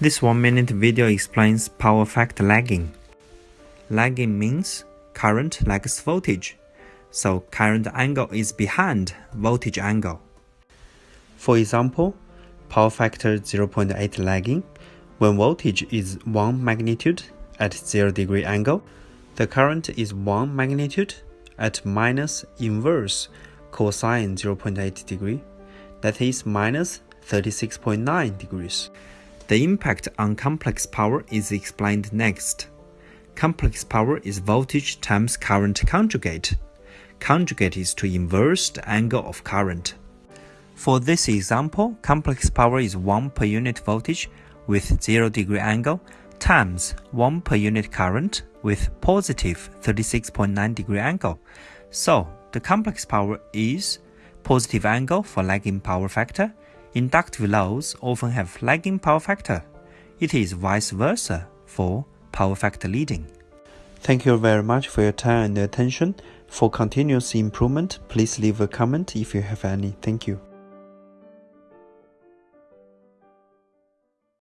This one minute video explains power factor lagging. Lagging means current lags voltage, so current angle is behind voltage angle. For example, power factor 0.8 lagging, when voltage is 1 magnitude at 0 degree angle, the current is 1 magnitude at minus inverse cosine 0.8 degree, that is minus 36.9 degrees. The impact on complex power is explained next. Complex power is voltage times current conjugate. Conjugate is to inverse the angle of current. For this example, complex power is 1 per unit voltage with 0 degree angle times 1 per unit current with positive 36.9 degree angle. So, the complex power is positive angle for lagging power factor. Inductive loads often have lagging power factor. It is vice versa for power factor leading. Thank you very much for your time and attention. For continuous improvement, please leave a comment if you have any. Thank you.